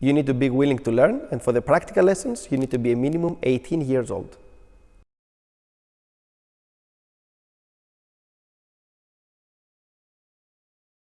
you need to be willing to learn, and for the practical lessons, you need to be a minimum 18 years old.